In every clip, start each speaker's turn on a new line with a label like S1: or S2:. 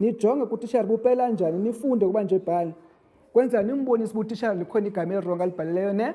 S1: nijonge kutishara bupela njani nifunde ukuba nje bhala kwenza nimbonise uba utishara likhona igama elirongo alibhalileyo ne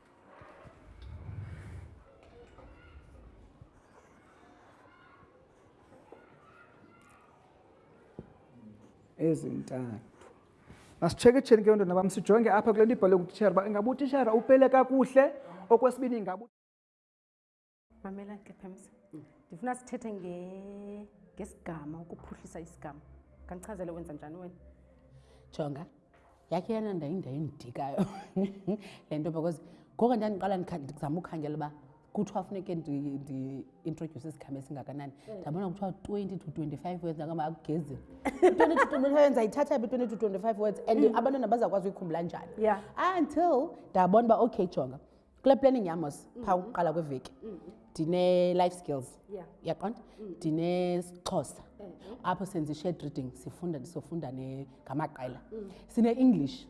S1: ezintathu masitsheketsheni ke ntona bam sijonge apha kule nto ibhalwe ngutishara uba ingaba utishara upele kakuhle okwesibini ingaba
S2: mamela ke phemisa mm. ndifuna sithethe ngesigama ukuphuhlisa isigama kandichazele wenza njani wena
S3: jonga yakhe yana ndayindayo endidikayo le nto because ngoko ndandiqala ndizama ukhangela uba kuthiwa funeke ndi-introduce isikhama esingakanani mm. ndabona kuthiwa 20 to 25 words akama akugezi 20 to 25 words ayithatha phi 20 to 25 words and mm. abantwana bazakwazi uyikhumbula njani until ndabona uba okay jonga kule planning yam mos mm-hmm. phaa ukuqala kweveki mm-hmm. ndine-life skills yaqonda mm-hmm. ndinesixhosa apho senza i-shared reading sifunda sofunda ngamaqela sine-english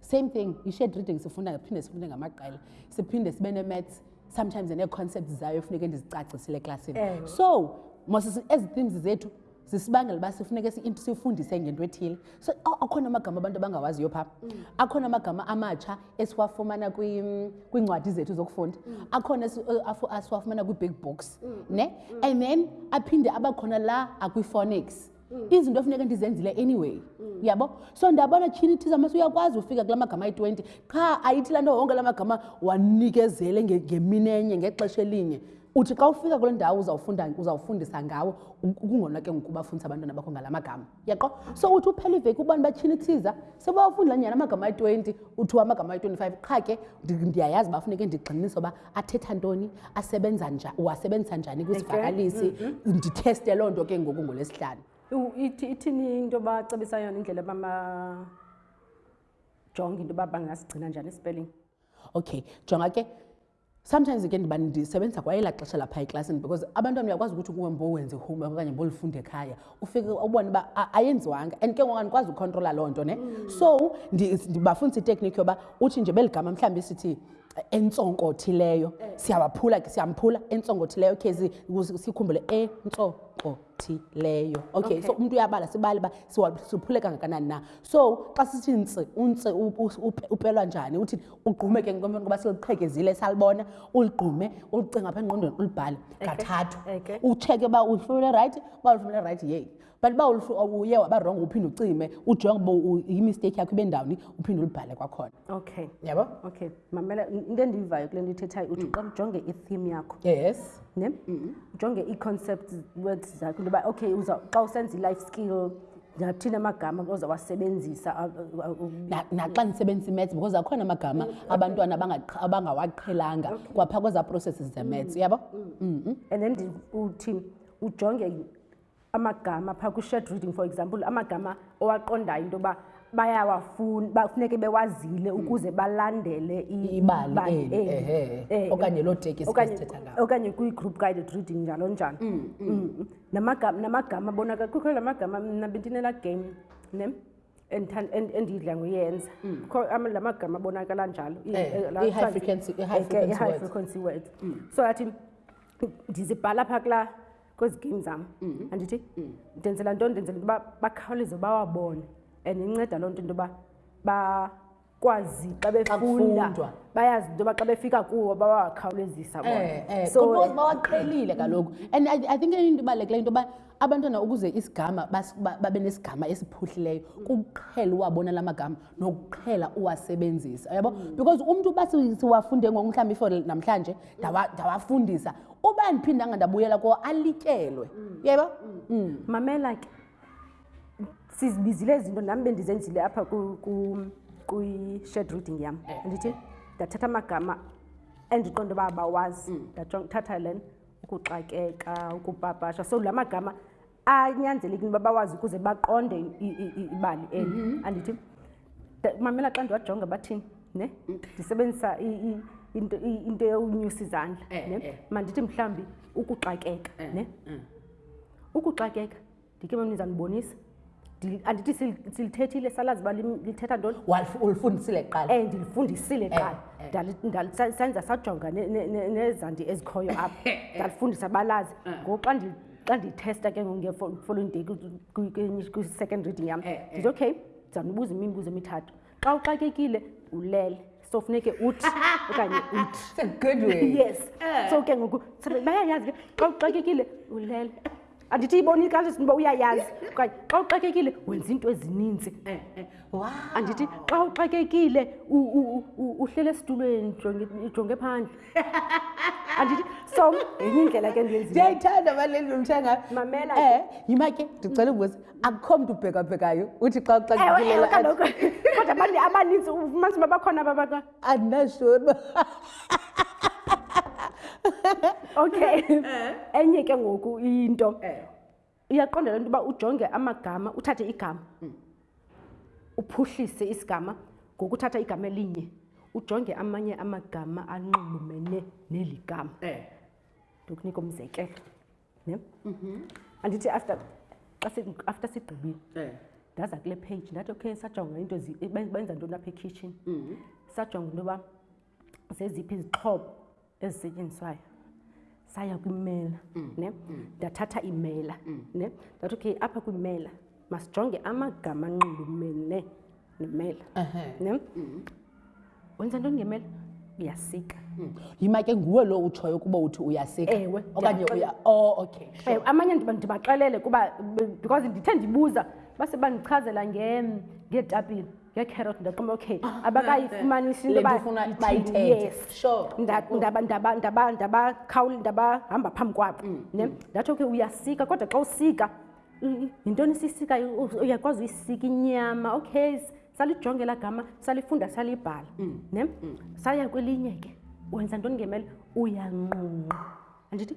S3: same thing i-shared reading sifunda phinde sifunde ngamaqela siphinde sibe ne-maths sometimes nee-concepts zayo efuneke ndizicacisile eklasini so mos ezi themes zethu zisibangela uba sifuneke sifundise ngento ethile so akhona amagama abantu abangawaziyo phaa mm. akhona amagama amatsha esiwafumana kwiincwadi zethu zokufunda mm. akhona asiwafumana eh, kwi-big box mm. ne and then aphinde abakhona la akwiphonics izinto efuneke ndizenzile anyway yabo so ndabona tyhini thiza mase uyakwazi ufika kula magama ayi-twenty qha ayithi laa nto wonke la magama wanikezele ngemini enye ngexesha elinye uthi xa ufika kule ndawo uzawufunda uzawufundisa ngawo kungona ke ngoku bafundisa abantwana bakho ngala magama yaqo so uthi uphela iveki ubani batshinitsiza sebawafunda la nyana amagama ayi-20 uthiwa amagama ayi-25 qha ke ndiyayazi bafuneke ndigxinise uba athetha ntoni asebenza njani uwasebenzisa njani kwisivakalisi mm, mm. nditheste loo nto ke ngoku ngolwesihlanu
S2: ithini into bacebisa yona indlela bamajonga into uba bangasigcina njani isipelling
S3: okay jonga ke Sometimes ke ndiba ndisebenza kwa elaa xesha lapha eklasini because abantwana uyakwazi ukuthi kuwe mbowenze homework okanye mbolifunde ekhaya ufike ubone uba ayenziwanga and ke ngoku andikwazi ukhontrola loo nto ne mm. so ndibafundisa iteknikhi yoba uthi nje beligama mhlawumbi sithi eh, entsonkothileyo eh. siyawaphula ke siyamphula entsonkothileyo khe sikhumbule entsonkothileyo leyo okay,
S2: okay so
S3: umntu uyabala sibale uba siphule kangakanani na so xa sithi ntsi untsi upelwa njani uthi ugqume ke ngomuntu ngoba siliqhekezile salibona uligqume ulicinga apha engqondweni ulibhale kathathu utsheke uba ulifumene rayithi uba ulifumene rayithi yeyi but uba uye wabarongo uphinde ucime ujonge uba yimisteyikhi yakho ibe ndawoni uphinde ulibhale kwakhona
S2: okay
S3: yabo
S2: okay mamela into endiyivayo kule nto ithethayo uthi mm. qala ujonge i-theme yakho
S3: yes
S2: ne mm-hmm. ujonge ii-concept words zakho into yoba okay xa usenza i-life skill ndingathini amagama oza
S3: wasebenzisa naxa ndisebenzisa imats because akhona amagama mm, abantwana abangawaqhelanga kwaphaa kwezaa processes zemats mm. yabo mm-hmm.
S2: and then uthi ujonge amagama phaa kwi-shared reading for example amagama owaqondayo into yoba bayawafuna bafuneke bewazile hmm. ukuze balandele
S3: ibali eh,
S2: eh,
S3: okanye loo
S2: tekiokanye kwi-group guided reading njalo njalo hmm, hmm. namagama abonaka kukho la magama mna bendinela game ne endidla ngoyenza la magama abonakala njalo
S3: i-high frequency words
S2: so athi ndizibhala phaa kulaa kwezi game zam mm-hmm. andithi mm. ndenzela nto ndenzela into yoba bakhawuleze bawabone and inceda loo nto into yoba bakwazi xa befunda bayazi into yoba xa befika kuwo bawakhawulezisa bona
S3: eh, eh, so bawaqhelile kaloku and i think enye into ibalulekileyo into yoba abantwana ukuze isigama babe nesigama esiphuhlileyo kuqhela uwabona la magama nokuqhela uwasebenzisa yabo mm. because umntu uba siwafunde ngoku mhlawumbi for namhlanje ndawafundisa uba andiphindanga ndabuyela ko alityelwe mm. yeba mm. mm.
S2: mamela ke sizibizile izinto nam bendizenzile apha kwi-shed reading yam eh. ndithi ndathatha amagama endiqonda uba bawazi ndathatha len ukuxakeka ukupapasha so la magama anyanzeleki into uba bawazi ukuze baqonde ibali eli mhm. andithi mamela xa ndiwajonga bathini ne mm. ndisebenzisa into into yonyusa izandla
S3: eh,
S2: ne
S3: eh.
S2: mandithi mhlambi ukuxakeka eh, ne mm. ukuxakeka ndike mamniza ndibonisa andithi silithethile salazi uba lithetha ntoni
S3: ulifundisile kuqala
S2: um ndilifundisile kuqala senza sajonga nezandi ezikhoyo apha ndalifundisa balazi ngoxa xa ndithesta ke ngokufollowing day kwi-second reading yam
S3: eh, eh.
S2: ndithi okay ndizawunibuza imibuzo emithathu xa uxakekile ulele so funeke uthi okanye uthi yes eh. so ke ngoku bayayazi ke xa uxakekile ulele andithi ibona ikalisi uba uyayazi okanye xa uxakekile wenza iinto ezininzi
S3: wow.
S2: andithi xa uxakekile uhlele esitulweni jonge phandle andithi so yenye indlela ke
S3: ndiyenziyayithanda balelomtshangayimamela
S2: um
S3: eh, yima ke ndicela ubuza akukho mntu ubhekabhekayo uthi xa
S2: uxakekilekodwa abantu abaninzi ufumanisa uba bakhona babata
S3: andinashoni
S2: okay eh. enye ke ngoku into
S3: eh.
S2: uyaqonda le nto uba ujonge amagama uthathe igama mm. uphuhlise isigama ngokuthatha igama elinye ujonge amanye amagama anxulumene neli gama
S3: eh.
S2: ndokunika umzekelo ne mhm. andithi after after sigqibile
S3: eh.
S2: ndaza kule page ndathi okay sajonga into benza ntoni apha ekitchen mhm. sajonga into yoba zeziphi izixhobo ezisetyenziswayo saya kwimela mm. ne mm. ndathatha mm. imela ne ndathi okay apha kwimela masijonge amagama anxulumene nemela ne wenza ntoni ngemela uyasika
S3: yima ke nguwe lo utshoyo ukuba uthi uyasika
S2: ewe
S3: okanye uya o oh, okay sure.
S2: Eh, amanye ndibaxelele kuba because ndithe ndibuza base bandichazela ngeetapile yecarrot ndaqumba okay abakayifumanisi into ndabahamba phambi kwabo mm, ne mm. ndathi okay uyasika kodwa xa usika yintoni sisika uyakwazi uyisika inyama okay salijonge la gama salifunda salibhala mm. ne saya kwelinye ke wenza ntoni ngemele uyanqunqa andithi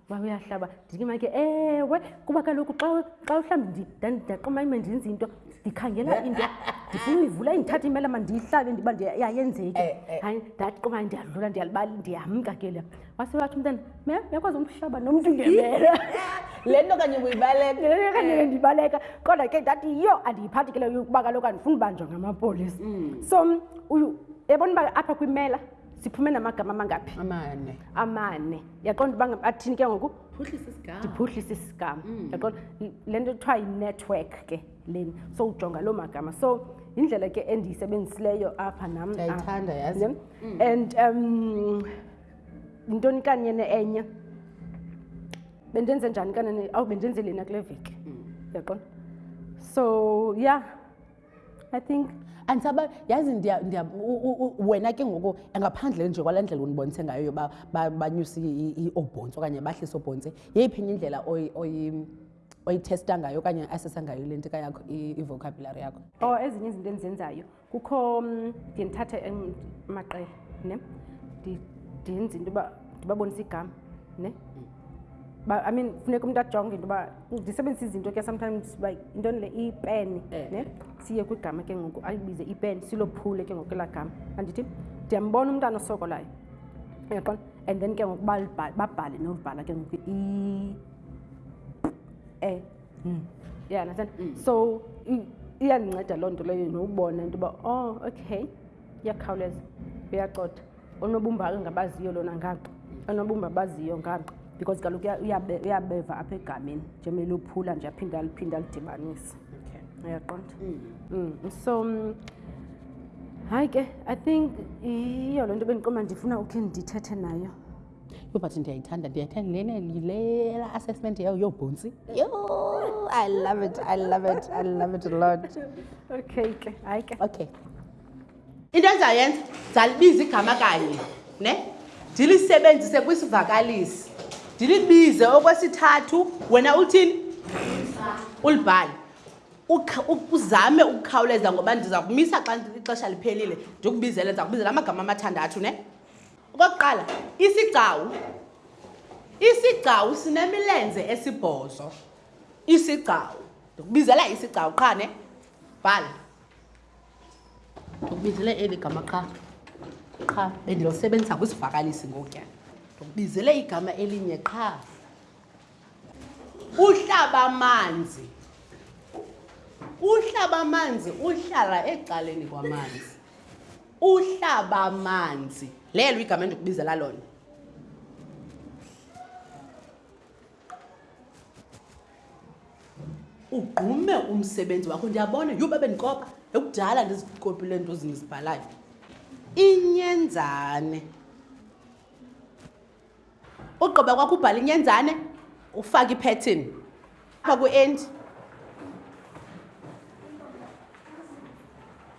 S2: uba uyahlaba ndikima ke ewe kuba kaloku xa uhlambi ndaqoma ime ndenza into ndikhangela into ndifuna uyivula indithatha imela ma ndiyihlabe ndiba yayenzeki
S3: eh, eh.
S2: hayi ndaqoma ndiyadlula ndiyalibali ndiyamka ke le wase wathi umntana me yakwazi umhlaba nomntu ngemela
S3: le nto kanye uyibaleka le nto
S2: kanye eh. ndibaleka kodwa ke ndathi yho andiyiphathi ke leyo kuba kaloku andifuni ubanjwa ngamapolisa mm. so ebona uba apha kwimela siphume namagama amangaphi
S3: amane
S2: amane yaqonda uba athini ke ngoku ndiphuhlisa isigama mm. yaqonda le nto kuthiwa yi-network ke leni so ujonga loo magama so yindlela ke endiyisebenzisileyo apha nam mm. and um yintoni kanye ne-enye bendenze njani kanene awu bendenze lena kule veki mm. yaqonda so ya yeah. i think
S3: andisaba yazi wena ke ngoku ngaphandle nje kwala ndlela undibonise ngayo yoba banyuse iobhontsi okanye bahlise obhontsi yeyiphi enye indlela oyithesta ngayo okanye asesa ngayo le ntika yakho ivocabulary yakho o
S2: oh, ezinye izinto endizenzayo kukho mm, ndiye ndithathe amaqela ne ndenze into yoba ndibabonise igama ne But, i mean funeka umuntu ajonge into yoba ndisebenzisa izinto ke sometimes uba yintoni le ipeni
S3: eh.
S2: ne siye kwigama ke ngoku ayibize ipeni silophule ke ngoku elaa gama andithi ndiyambona umntana osokolayo yaqona and then ke ngoku babhale nobhala ke ngoku i e hmm. yeah understand mm. so iyandinceda loo nto leyo nokubona into yoba oh okay iyakhawuleza uyacotha onobumba angabaziyo lona ngaqo onobumba abaziyo ngaqo because kaloku uyabeva apha egameni njengoba elophula nje aphinde aliphinde alidibanise uyaqonda mm. mm. so mm, hayi ke i think yiyo le nto bendiqoma ndifuna ukhe ndithethe nayo
S3: yho but ndiyayithanda ndiyayithanda lena yile assessment yayo yoobhontsi yo i love it i love it i love it a lot
S2: okay ke hayi ke
S3: okay into endizayenza ndizalibiza igama kanye ne ndilisebenzise kwisivakalisi ndilibize okwesithathu wena uthini ulibhale uzame ukukhawuleza ngoba ndiza kumisa xa ixesha liphelile ndikubizele ndiza kubizela amagama amathandathu ne okokuqala isigcawu isigcawu sinemilenze esibhozo isigcawu ndikubizela isigcawu qha ne bhala ndikubizele eli gama qha qha bendilosebenzisa kwisivakalisi ngokuya ndikubizele igama elinye qha uhlaba amanzi uhlaba amanzi uhlala ecaleni kwamanzi uhlaba amanzi lelo igama endikubizela lona ugqume umsebenzi wakho ndiyabona yho babe ndikopa ekudala ndizikopile nto zindizibhalayo inyenzane ugqiba kwakho ubhala inyenzane ufake ipattern apha kwi-end